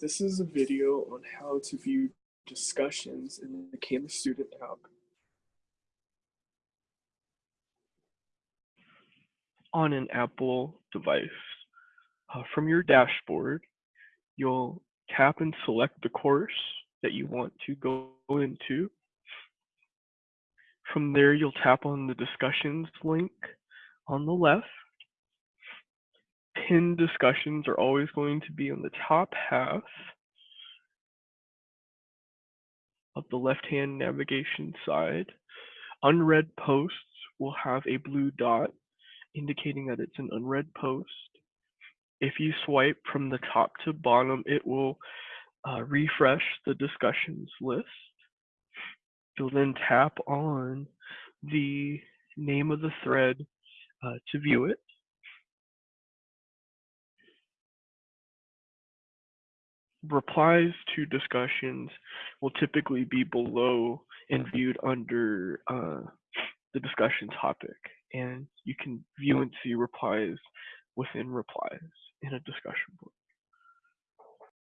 This is a video on how to view discussions in the Canvas Student app. On an Apple device, uh, from your dashboard, you'll tap and select the course that you want to go into. From there, you'll tap on the discussions link on the left pinned discussions are always going to be on the top half of the left-hand navigation side. Unread posts will have a blue dot indicating that it's an unread post. If you swipe from the top to bottom, it will uh, refresh the discussions list. You'll then tap on the name of the thread uh, to view it. Replies to discussions will typically be below and viewed under uh, the discussion topic. And you can view and see replies within replies in a discussion board.